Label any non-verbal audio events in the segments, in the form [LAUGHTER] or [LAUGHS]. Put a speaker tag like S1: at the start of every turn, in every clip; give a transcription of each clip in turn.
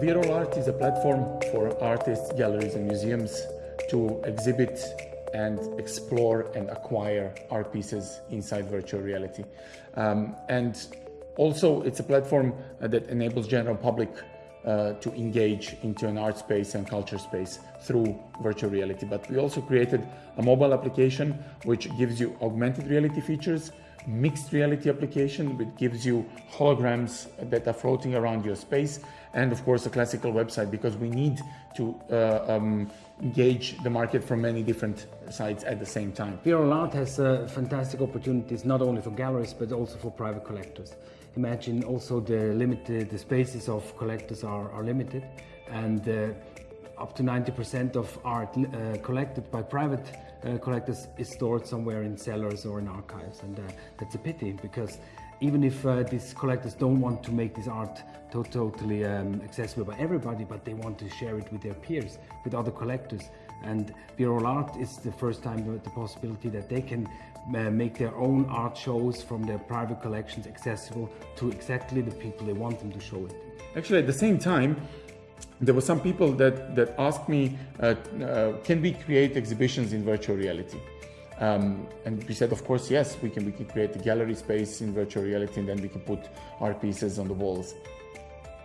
S1: VR All Art is a platform for artists, galleries and museums to exhibit and explore and acquire art pieces inside virtual reality. Um, and also it's a platform uh, that enables general public uh, to engage into an art space and culture space through virtual reality. But we also created a mobile application which gives you augmented reality features, mixed reality application which gives you holograms that are floating around your space, and of course a classical website because we need to uh, um, engage the market from many different sides at the same time.
S2: VR All Art has uh, fantastic opportunities not only for galleries but also for private collectors. Imagine also the limited the spaces of collectors are, are limited and uh, up to 90% of art uh, collected by private uh, collectors is stored somewhere in cellars or in archives and uh, that's a pity because even if uh, these collectors don't want to make this art to totally um, accessible by everybody, but they want to share it with their peers, with other collectors. And VR All Art is the first time the, the possibility that they can uh, make their own art shows from their private collections accessible to exactly the people they want them to show it.
S1: Actually, at the same time, there were some people that, that asked me, uh, uh, can we create exhibitions in virtual reality? Um, and we said, of course, yes, we can, we can create a gallery space in virtual reality and then we can put art pieces on the walls.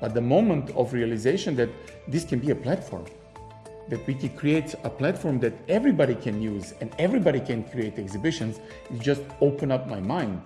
S1: But the moment of realization that this can be a platform, that we can create a platform that everybody can use and everybody can create exhibitions, it just opened up my mind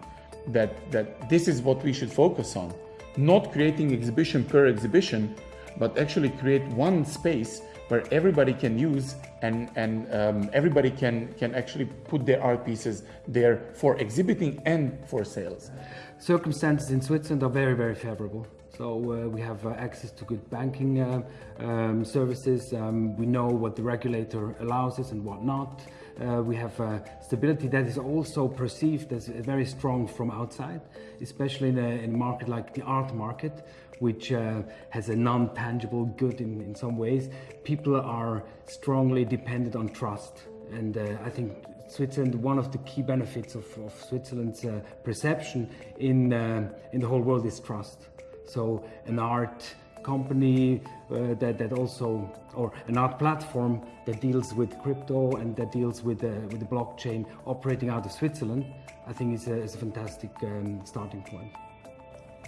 S1: that, that this is what we should focus on. Not creating exhibition per exhibition, but actually create one space where everybody can use and, and um, everybody can, can actually put their art pieces there for exhibiting and for sales.
S2: Circumstances in Switzerland are very, very favorable. So uh, we have uh, access to good banking uh, um, services. Um, we know what the regulator allows us and what not. Uh, we have uh, stability that is also perceived as very strong from outside, especially in a, in a market like the art market, which uh, has a non-tangible good in, in some ways. People are strongly dependent on trust. And uh, I think Switzerland, one of the key benefits of, of Switzerland's uh, perception in, uh, in the whole world is trust. So an art company uh, that, that also, or an art platform that deals with crypto and that deals with, uh, with the blockchain operating out of Switzerland, I think is a, is a fantastic um, starting point.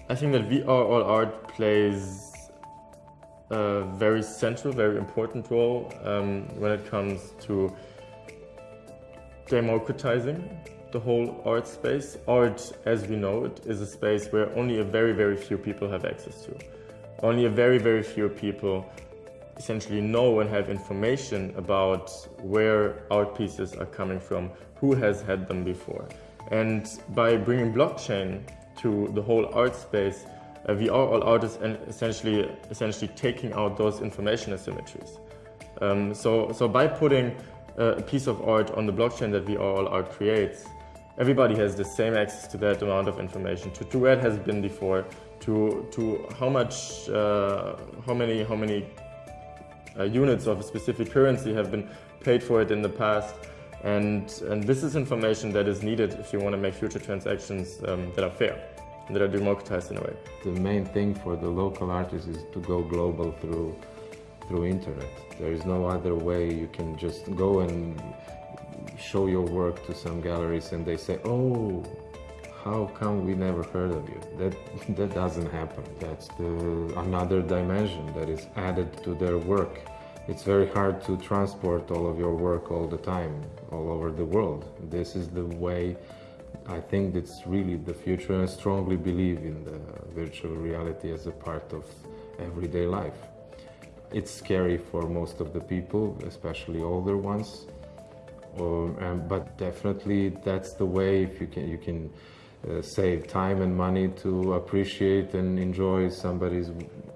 S3: I think that VR All Art plays a very central, very important role um, when it comes to democratizing the whole art space. Art, as we know it, is a space where only a very, very few people have access to. Only a very, very few people essentially know and have information about where art pieces are coming from, who has had them before. And by bringing blockchain to the whole art space, uh, we are all artists and essentially, essentially taking out those information asymmetries. Um, so, so by putting uh, a piece of art on the blockchain that VR All Art creates, everybody has the same access to that amount of information, to, to where it has been before, to, to how much, uh, how many, how many uh, units of a specific currency have been paid for it in the past, and, and this is information that is needed if you want to make future transactions um, that are fair and that are democratized in a way.
S4: The main thing for the local artists is to go global through through internet. There is no other way you can just go and show your work to some galleries and they say, oh, how come we never heard of you? That, [LAUGHS] that doesn't happen. That's the, another dimension that is added to their work. It's very hard to transport all of your work all the time, all over the world. This is the way I think it's really the future I strongly believe in the virtual reality as a part of everyday life. It's scary for most of the people, especially older ones, or, um, but definitely that's the way if you can, you can uh, save time and money to appreciate and enjoy somebody's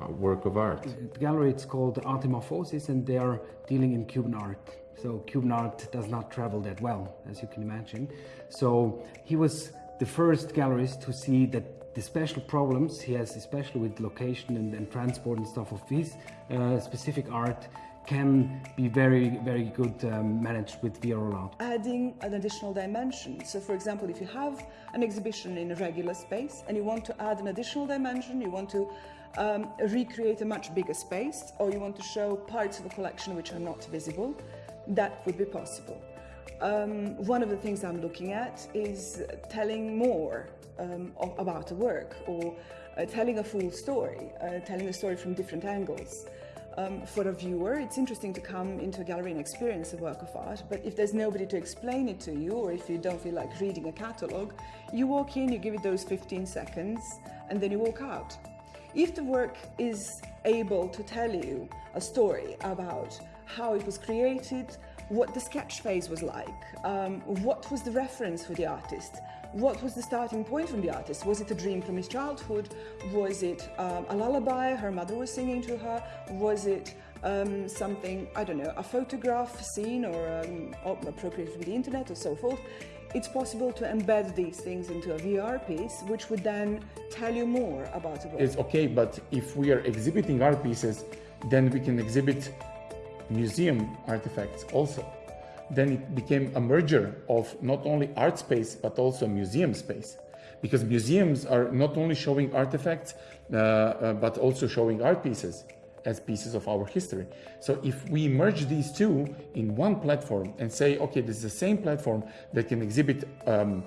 S4: work of art.
S2: The gallery it's called Artemorphosis and they are dealing in Cuban art. So Cuban art does not travel that well, as you can imagine. So he was the first gallerist to see that the special problems he has, especially with location and, and transport and stuff of his uh, specific art, can be very, very good um, managed with VR All Art.
S5: Adding an additional dimension. So, for example, if you have an exhibition in a regular space and you want to add an additional dimension, you want to um, recreate a much bigger space, or you want to show parts of a collection which are not visible, that would be possible. Um, one of the things I'm looking at is telling more um, about a work or uh, telling a full story, uh, telling a story from different angles. Um, for a viewer, it's interesting to come into a gallery and experience a work of art, but if there's nobody to explain it to you, or if you don't feel like reading a catalogue, you walk in, you give it those 15 seconds, and then you walk out. If the work is able to tell you a story about how it was created, what the sketch phase was like, um, what was the reference for the artist, what was the starting point from the artist? Was it a dream from his childhood? Was it um, a lullaby her mother was singing to her? Was it um, something, I don't know, a photograph scene or um, appropriated from the internet or so forth? It's possible to embed these things into a VR piece, which would then tell you more about the work.
S1: It's okay, but if we are exhibiting art pieces, then we can exhibit museum artifacts also then it became a merger of not only art space but also museum space because museums are not only showing artifacts uh, uh, but also showing art pieces as pieces of our history. So if we merge these two in one platform and say, okay, this is the same platform that can exhibit um,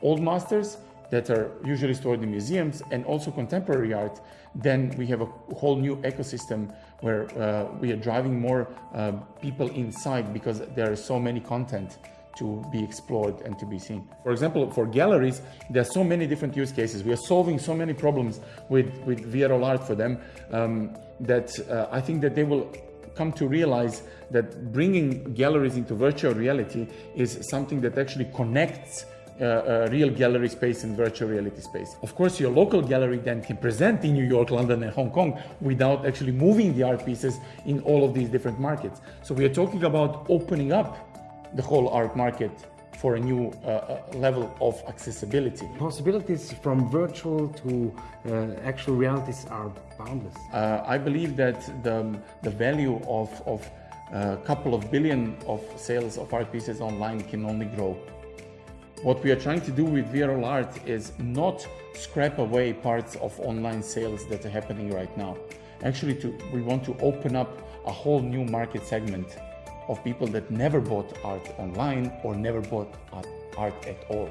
S1: old masters that are usually stored in museums and also contemporary art, then we have a whole new ecosystem where uh, we are driving more uh, people inside because there are so many content to be explored and to be seen. For example, for galleries, there are so many different use cases. We are solving so many problems with, with VR All Art for them um, that uh, I think that they will come to realize that bringing galleries into virtual reality is something that actually connects uh, real gallery space and virtual reality space. Of course, your local gallery then can present in New York, London, and Hong Kong without actually moving the art pieces in all of these different markets. So we are talking about opening up the whole art market for a new uh, uh level of accessibility.
S2: Possibilities from virtual to uh, actual realities are boundless.
S1: Uh, I believe that the, the value of, of a couple of billion of sales of art pieces online can only grow. What we are trying to do with VR All Art is not scrap away parts of online sales that are happening right now. Actually, to, we want to open up a whole new market segment of people that never bought art online or never bought art at all.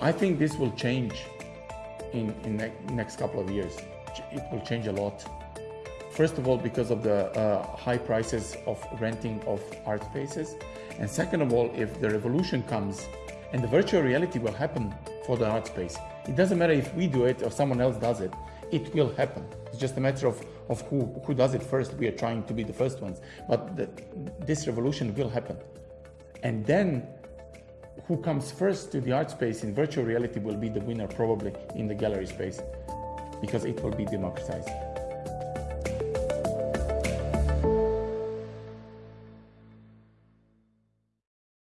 S1: I think this will change in, the next couple of years. It will change a lot. First of all, because of the uh, high prices of renting of art spaces. And second of all, if the revolution comes and the virtual reality will happen for the art space. It doesn't matter if we do it or someone else does it, it will happen. It's just a matter of, of who, who does it first. We are trying to be the first ones, but the, this revolution will happen. And then who comes first to the art space in virtual reality will be the winner probably in the gallery space because it will be democratized.